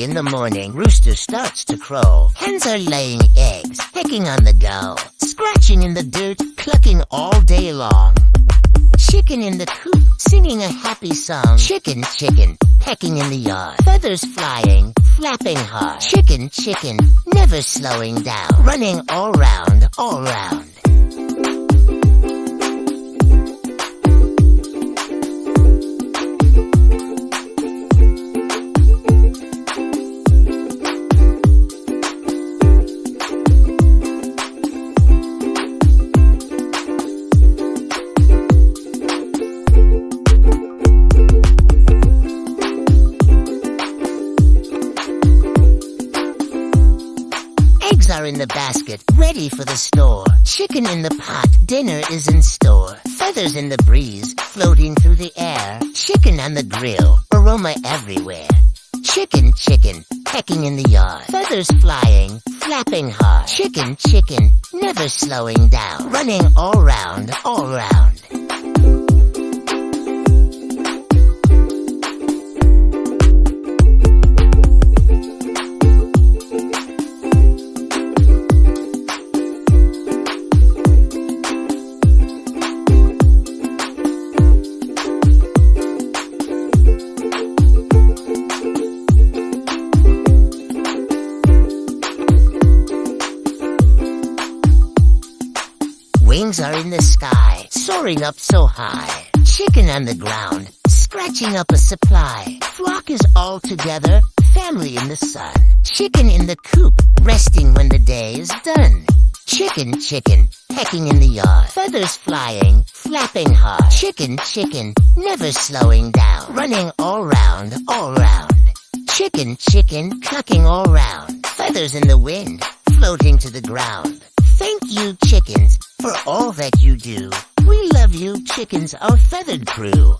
In the morning, rooster starts to crow. Hens are laying eggs, pecking on the go. Scratching in the dirt, clucking all day long. Chicken in the coop, singing a happy song. Chicken, chicken, pecking in the yard. Feathers flying, flapping hard. Chicken, chicken, never slowing down. Running all round, all round. In the basket, ready for the store. Chicken in the pot, dinner is in store. Feathers in the breeze, floating through the air. Chicken on the grill, aroma everywhere. Chicken, chicken, pecking in the yard. Feathers flying, flapping hard. Chicken, chicken, never slowing down. Running all round, all round. Wings are in the sky, soaring up so high. Chicken on the ground, scratching up a supply. Flock is all together, family in the sun. Chicken in the coop, resting when the day is done. Chicken, chicken, pecking in the yard. Feathers flying, flapping hard. Chicken, chicken, never slowing down. Running all round, all round. Chicken, chicken, clucking all round. Feathers in the wind, floating to the ground. Thank you, chickens, for all that you do. We love you, chickens, our feathered crew.